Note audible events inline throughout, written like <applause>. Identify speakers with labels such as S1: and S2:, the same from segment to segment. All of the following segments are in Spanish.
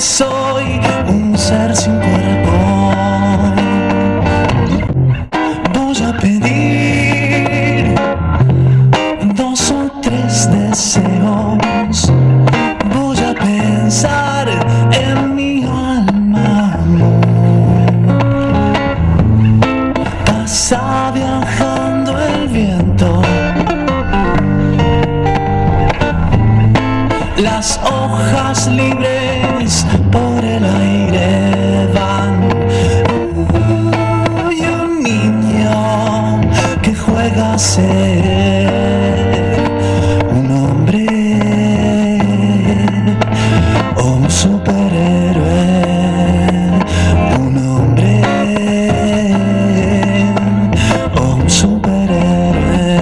S1: soy un ser sin cuerpo. Voy a pedir dos o tres deseos. Voy a pensar ser un hombre o un superhéroe. Un hombre o un superhéroe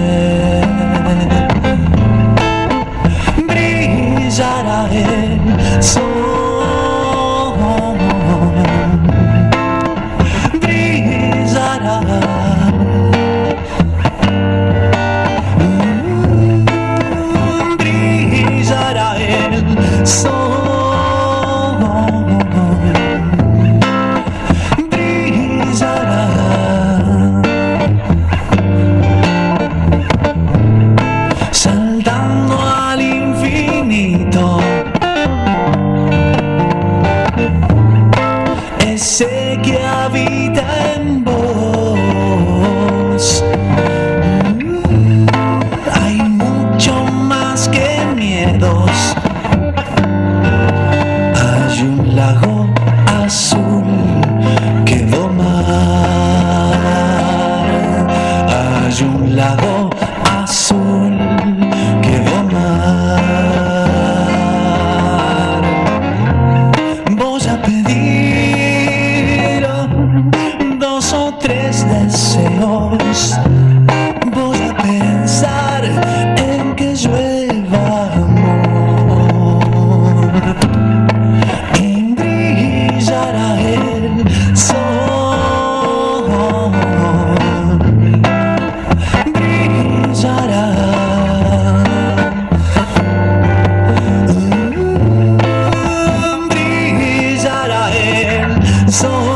S1: brillará el que habita en sol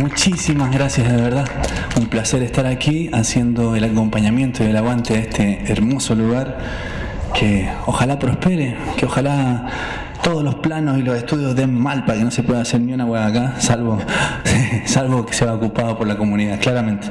S1: Muchísimas gracias, de verdad. Un placer estar aquí haciendo el acompañamiento y el aguante de este hermoso lugar que ojalá prospere, que ojalá todos los planos y los estudios den mal para que no se pueda hacer ni una hueá acá, salvo, <laughs> salvo que sea ocupado por la comunidad, claramente.